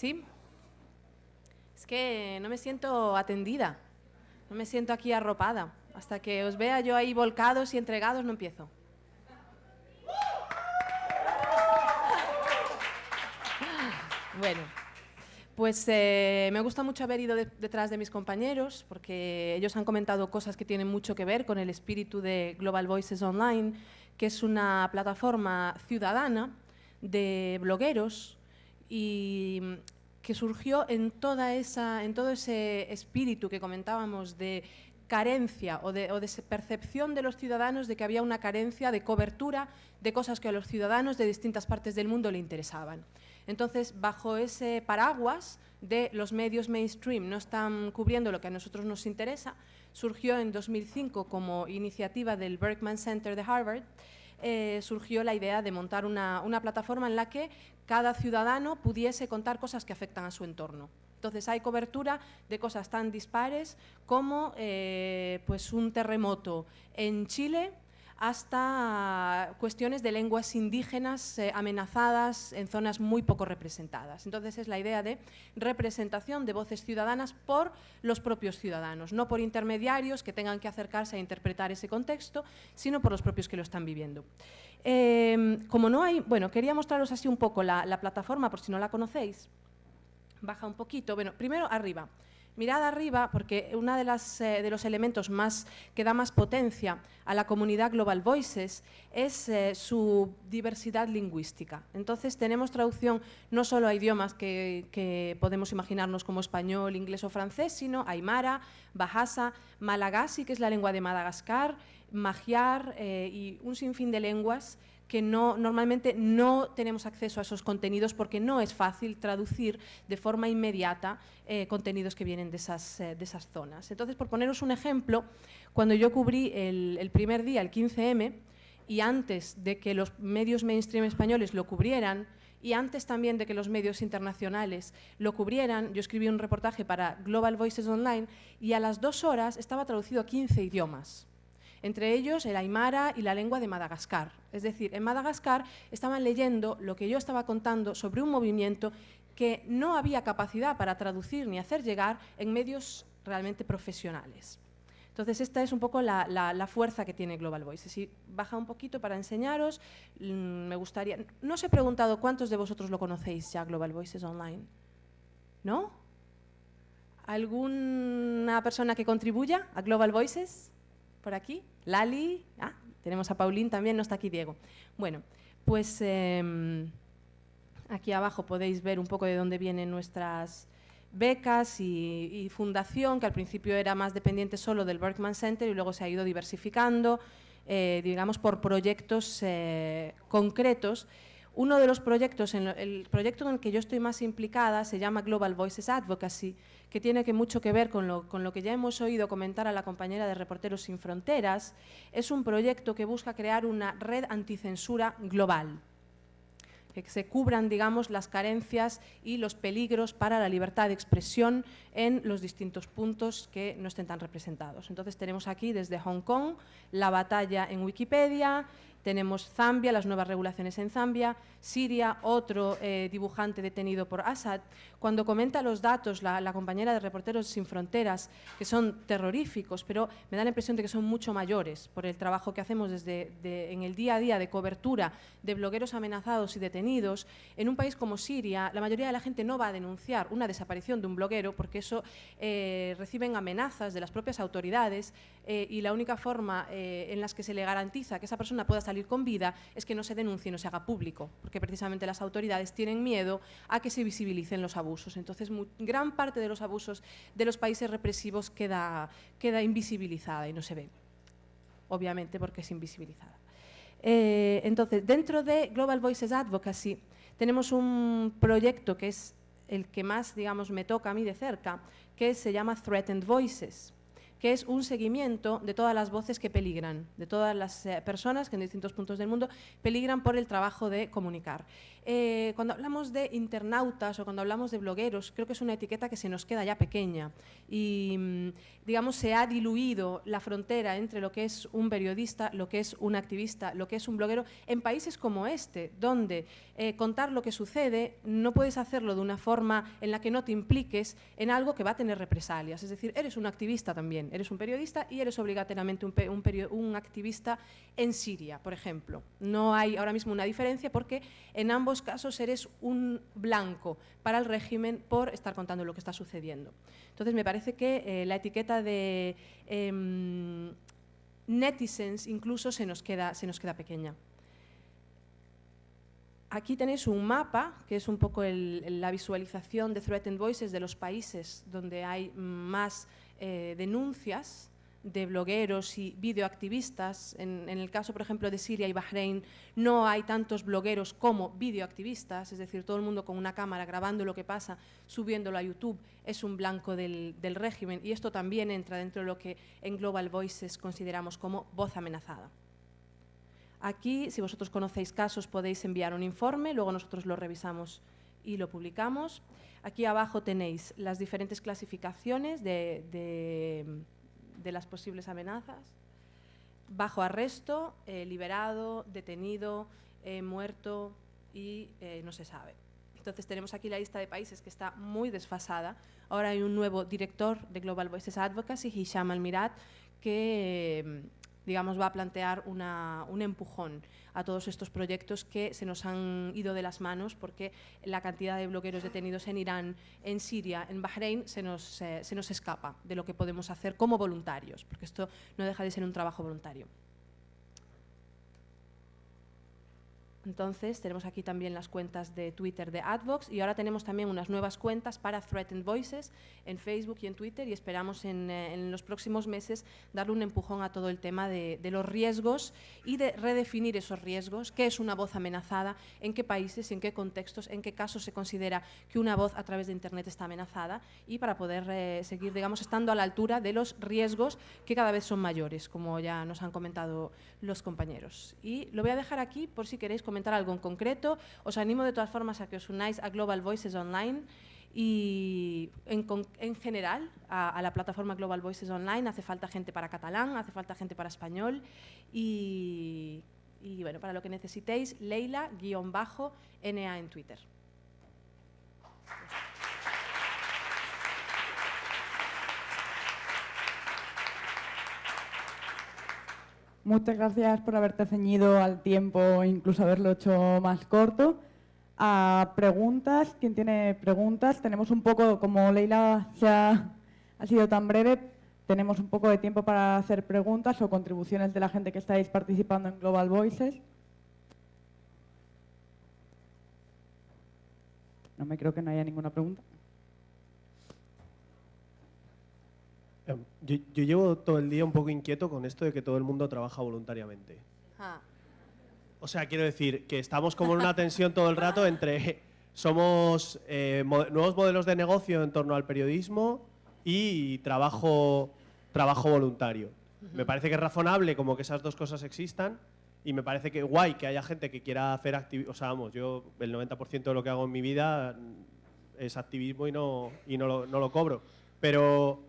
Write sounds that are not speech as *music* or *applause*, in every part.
¿Sí? Es que no me siento atendida, no me siento aquí arropada. Hasta que os vea yo ahí volcados y entregados no empiezo. *laughs* Bueno, pues eh, me gusta mucho haber ido detrás de mis compañeros porque ellos han comentado cosas que tienen mucho que ver con el espíritu de Global Voices Online, que es una plataforma ciudadana de blogueros y que surgió en, toda esa, en todo ese espíritu que comentábamos de carencia o de, o de, percepción de los ciudadanos de que había una carencia de cobertura de cosas que a los ciudadanos de distintas partes del mundo le interesaban. Entonces, bajo ese paraguas de los medios mainstream no están cubriendo lo que a nosotros nos interesa, surgió en 2005 como iniciativa del Berkman Center de Harvard, eh, surgió la idea de montar una, plataforma en la que cada ciudadano pudiese contar cosas que afectan a su entorno. Entonces hay cobertura de cosas tan dispares como eh, pues un terremoto en Chile hasta cuestiones de lenguas indígenas eh, amenazadas en zonas muy poco representadas. Entonces es la idea de representación de voces ciudadanas por los propios ciudadanos, no por intermediarios que tengan que acercarse a interpretar ese contexto, sino por los propios que lo están viviendo. Em, como no hay, bueno, quería mostraros así un poco la, la plataforma por si no la conocéis. Baja un poquito, bueno, primero arriba. Mirad arriba, porque uno de, eh, de, los elementos más, que da más potencia a la comunidad Global Voices es eh, su diversidad lingüística. Entonces tenemos traducción no solo a idiomas que, que, podemos imaginarnos como español, inglés o francés, sino aymara, bahasa, malagasy, que es la lengua de Madagascar, magiar eh, y un sinfín de lenguas que no, normalmente no tenemos acceso a esos contenidos porque no es fácil traducir de forma inmediata eh, contenidos que vienen de esas, eh, de esas zonas. Entonces, por poneros un ejemplo, cuando yo cubrí el, el primer día, el 15M, y antes de que los medios mainstream españoles lo cubrieran, y antes también de que los medios internacionales lo cubrieran, yo escribí un reportaje para Global Voices Online y a las dos horas estaba traducido a 15 idiomas entre ellos el aymara y la lengua de Madagascar. Es decir, en Madagascar estaban leyendo lo que yo estaba contando sobre un movimiento que no había capacidad para traducir ni hacer llegar en medios realmente profesionales. Entonces, esta es un poco la, fuerza que tiene Global Voices. Si baja un poquito para enseñaros, mmm, me gustaría... No os he preguntado cuántos de vosotros lo conocéis ya, Global Voices Online. ¿No? ¿Alguna persona que contribuya a Global Voices? ¿Por aquí? Lali, ah, tenemos a Paulín también, no está aquí Diego. Bueno, pues eh, aquí abajo podéis ver un poco de dónde vienen nuestras becas y, y, fundación, que al principio era más dependiente solo del Berkman Center y luego se ha ido diversificando, eh, digamos, por proyectos eh, concretos. Uno de los proyectos, en lo, el proyecto en el que yo estoy más implicada se llama Global Voices Advocacy, que tiene mucho que ver con lo, con lo que ya hemos oído comentar a la compañera de Reporteros Sin Fronteras. Es un proyecto que busca crear una red anticensura global que se cubran, digamos, las carencias y los peligros para la libertad de expresión en los distintos puntos que no estén tan representados. Entonces tenemos aquí desde Hong Kong la batalla en Wikipedia, tenemos Zambia, las nuevas regulaciones en Zambia, Siria, otro eh, dibujante detenido por Assad. Cuando comenta los datos, la, la, compañera de Reporteros Sin Fronteras, que son terroríficos, pero me da la impresión de que son mucho mayores por el trabajo que hacemos desde de, en el día a día de cobertura de blogueros amenazados y detenidos. En un país como Siria, la mayoría de la gente no va a denunciar una desaparición de un bloguero porque eso eh, reciben amenazas de las propias autoridades eh, y la única forma eh, en las que se le garantiza que esa persona pueda salir con vida es que no se denuncie, no se haga público, porque precisamente las autoridades tienen miedo a que se visibilicen los abusos. Entonces, gran parte de los abusos de los países represivos queda, queda invisibilizada y no se ve, obviamente porque es invisibilizada. Eh, entonces, dentro de Global Voices Advocacy tenemos un proyecto que es el que más, digamos, me toca a mí de cerca, que se llama Threatened Voices que es un seguimiento de todas las voces que peligran, de todas las eh, personas que en distintos puntos del mundo peligran por el trabajo de comunicar. eh, cuando hablamos de internautas o cuando hablamos de blogueros, creo que es una etiqueta que se nos queda ya pequeña y, mm, digamos, se ha diluido la frontera entre lo que es un periodista, lo que es un activista, lo que es un bloguero, en países como este, donde eh, contar lo que sucede no puedes hacerlo de una forma en la que no te impliques en algo que va a tener represalias. Es decir, eres un activista también, eres un periodista y eres obligatoriamente un, activista en Siria, por ejemplo. No hay ahora mismo una diferencia porque en ambos casos eres un blanco para el régimen por estar contando lo que está sucediendo. Entonces me parece que eh, la etiqueta de eh, netizens incluso se nos queda, pequeña. Aquí tenéis un mapa, que es un poco la visualización de Threatened Voices de los países donde hay más eh, denuncias de blogueros y videoactivistas. En, el caso, por ejemplo, de Siria y Bahrein, no hay tantos blogueros como videoactivistas, es decir, todo el mundo con una cámara grabando lo que pasa, subiéndolo a YouTube, es un blanco del régimen. Y esto también entra dentro de lo que en Global Voices consideramos como voz amenazada. Aquí, si vosotros conocéis casos, podéis enviar un informe, luego nosotros lo revisamos y lo publicamos. Aquí abajo tenéis las diferentes clasificaciones de, de de las posibles amenazas. Bajo arresto, eh, liberado, detenido, eh, muerto y eh, no se sabe. Entonces tenemos aquí la lista de países que está muy desfasada. Ahora hay un nuevo director de Global Voices Advocacy, Hisham Almirat, que digamos, va a plantear una, un empujón a todos estos proyectos que se nos han ido de las manos porque la cantidad de blogueros detenidos en Irán, en Siria, en Bahrein, se nos, eh, se nos escapa de lo que podemos hacer como voluntarios, porque esto no deja de ser un trabajo voluntario. Entonces, tenemos aquí también las cuentas de Twitter de Advox y ahora tenemos también unas nuevas cuentas para Threatened Voices en Facebook y en Twitter y esperamos en, eh, en los próximos meses darle un empujón a todo el tema de, de, los riesgos y de redefinir esos riesgos, qué es una voz amenazada, en qué países, en qué contextos, en qué casos se considera que una voz a través de Internet está amenazada y para poder eh, seguir, digamos, estando a la altura de los riesgos que cada vez son mayores, como ya nos han comentado los compañeros. Y lo voy a dejar aquí por si queréis comentar algo en concreto. Os animo de todas formas a que os unáis a Global Voices Online y en, en general a, la plataforma Global Voices Online hace falta gente para catalán, hace falta gente para español y, y bueno, para lo que necesitéis, Leila-NA en Twitter. Muchas gracias por haberte ceñido al tiempo, incluso haberlo hecho más corto. A preguntas, ¿quién tiene preguntas? Tenemos un poco, como Leila ha, ha sido tan breve, tenemos un poco de tiempo para hacer preguntas o contribuciones de la gente que estáis participando en Global Voices. No me creo que no haya ninguna pregunta. Yo, yo, llevo todo el día un poco inquieto con esto de que todo el mundo trabaja voluntariamente. Ah. O sea, quiero decir que estamos como en una tensión todo el rato entre *laughs* somos eh, mo nuevos modelos de negocio en torno al periodismo y trabajo, trabajo voluntario. Uh -huh. Me parece que es razonable como que esas dos cosas existan y me parece que guay que haya gente que quiera hacer activismo. O sea, vamos, yo el 90% de lo que hago en mi vida es activismo y no, y no, lo, no lo cobro. Pero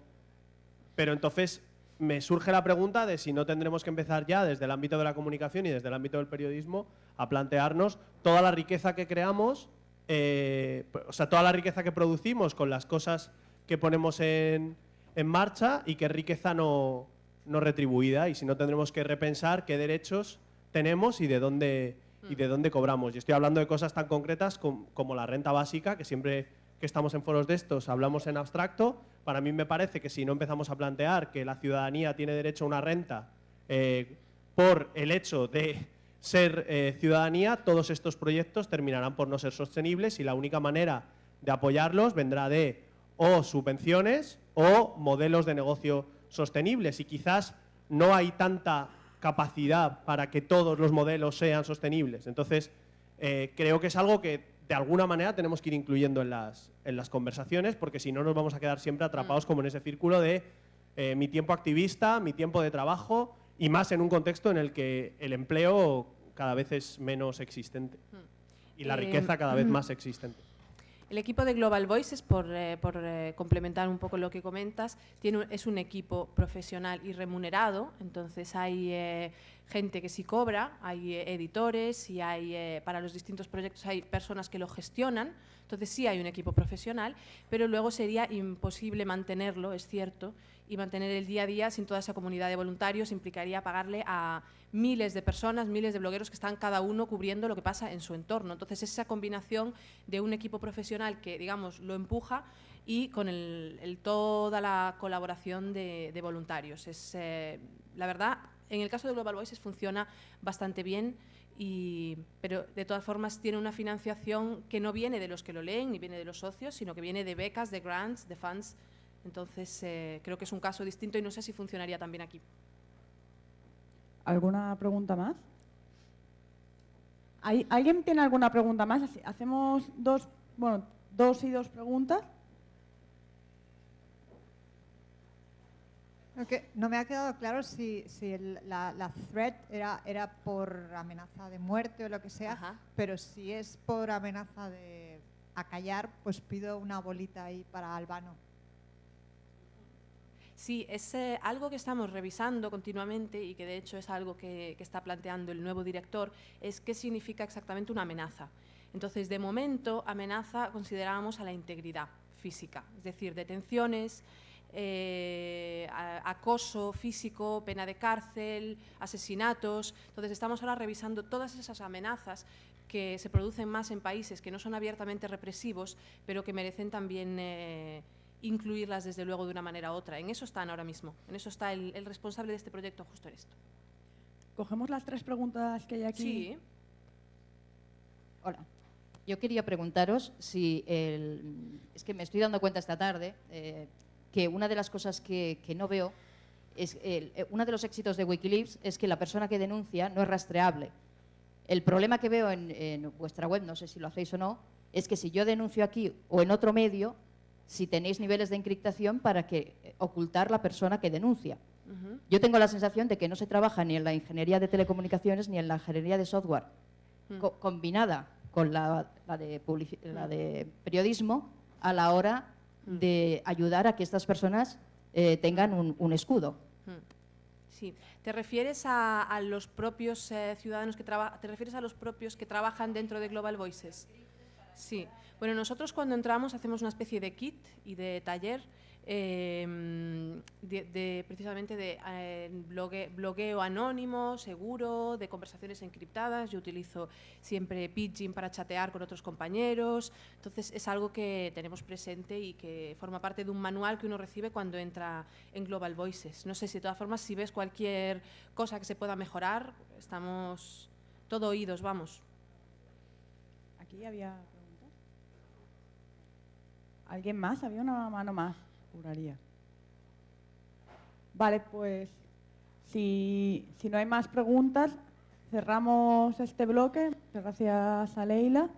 pero entonces me surge la pregunta de si no tendremos que empezar ya desde el ámbito de la comunicación y desde el ámbito del periodismo a plantearnos toda la riqueza que creamos, eh, o sea, toda la riqueza que producimos con las cosas que ponemos en, en marcha y qué riqueza no, no, retribuida y si no tendremos que repensar qué derechos tenemos y de dónde, y de dónde cobramos. Y estoy hablando de cosas tan concretas como, como la renta básica, que siempre que estamos en foros de estos hablamos en abstracto, para mí me parece que si no empezamos a plantear que la ciudadanía tiene derecho a una renta eh, por el hecho de ser eh, ciudadanía, todos estos proyectos terminarán por no ser sostenibles y la única manera de apoyarlos vendrá de o subvenciones o modelos de negocio sostenibles y quizás no hay tanta capacidad para que todos los modelos sean sostenibles. Entonces, eh, creo que es algo que de alguna manera tenemos que ir incluyendo en las, en las conversaciones, porque si no nos vamos a quedar siempre atrapados mm. como en ese círculo de eh, mi tiempo activista, mi tiempo de trabajo, y más en un contexto en el que el empleo cada vez es menos existente. Mm. Y la riqueza cada vez más existente. El equipo de Global Voices, por, eh, eh, complementar un poco lo que comentas, tiene, es un equipo profesional y remunerado, entonces hay eh, gente que sí cobra, hay editores y hay, para los distintos proyectos hay personas que lo gestionan, entonces sí hay un equipo profesional, pero luego sería imposible mantenerlo, es cierto, y mantener el día a día sin toda esa comunidad de voluntarios implicaría pagarle a miles de personas, miles de blogueros que están cada uno cubriendo lo que pasa en su entorno. Entonces, esa combinación de un equipo profesional que, digamos, lo empuja y con toda la colaboración de, voluntarios. Es, eh, la verdad, en el caso de Global Voices funciona bastante bien, pero de todas formas tiene una financiación que no viene de los que lo leen ni viene de los socios, sino que viene de becas, de grants, de funds entonces, eh, creo que es un caso distinto y no sé si funcionaría también aquí. ¿Alguna pregunta más? ¿Alguien tiene alguna pregunta más? Hacemos dos, bueno, dos y dos preguntas. No me ha quedado claro si, la, la, threat era, era por amenaza de muerte o lo que sea, pero si es por amenaza de acallar, pues pido una bolita ahí para Albano. Sí, es eh, algo que estamos revisando continuamente y que de hecho es algo que, está planteando el nuevo director, es qué significa exactamente una amenaza. Entonces, de momento, amenaza considerábamos a la integridad física, es decir, detenciones, eh, acoso físico, pena de cárcel, asesinatos. Entonces, estamos ahora revisando todas esas amenazas que se producen más en países que no son abiertamente represivos, pero que merecen también... Eh, incluirlas desde luego de una manera u otra. En eso están ahora mismo, en eso está el, responsable de este proyecto justo en esto. Cogemos las tres preguntas que hay aquí. Sí. Hola. Yo quería preguntaros si es que me estoy dando cuenta esta tarde eh, que una de las cosas que, no veo es eh, uno de los éxitos de Wikileaks es que la persona que denuncia no es rastreable. El problema que veo en, en vuestra web, no sé si lo hacéis o no, es que si yo denuncio aquí o en otro medio, si tenéis niveles de encriptación para que eh, ocultar la persona que denuncia. Yo tengo la sensación de que no se trabaja ni en la ingeniería de telecomunicaciones ni en la ingeniería de software, mm. combinada con la, de la, de periodismo a la hora. De ayudar a que estas personas eh, tengan un, escudo. Mm. Sí. ¿Te refieres a, los propios eh, ciudadanos que te refieres a los propios que trabajan dentro de Global Voices? Sí. Bueno, nosotros cuando entramos hacemos una especie de kit y de taller em, de, precisamente de eh, blogueo anónimo, seguro, de conversaciones encriptadas. Yo utilizo siempre Pidgin para chatear con otros compañeros. Entonces es algo que tenemos presente y que forma parte de un manual que uno recibe cuando entra en Global Voices. No sé si de todas formas si ves cualquier cosa que se pueda mejorar, estamos todo oídos, vamos. Aquí había ¿Alguien más? Había una mano más, juraría. Vale, pues si, si no hay más preguntas, cerramos este bloque. Gracias a Leila.